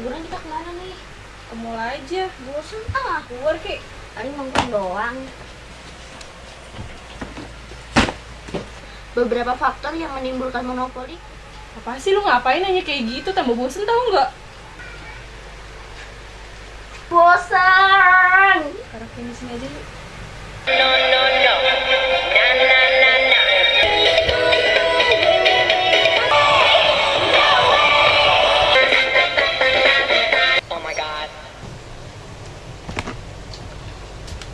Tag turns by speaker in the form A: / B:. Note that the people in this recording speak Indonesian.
A: liburan kita ke mana nih?
B: Ke mall aja.
A: Bosan ah.
B: Keluar Ki.
A: Paling nongkrong doang. Beberapa faktor yang menimbulkan monopoli
B: Apa sih lu ngapain nanya kayak gitu? Tambah bosen tau nggak?
A: Bosan.
B: Taruh ini sini aja yuk.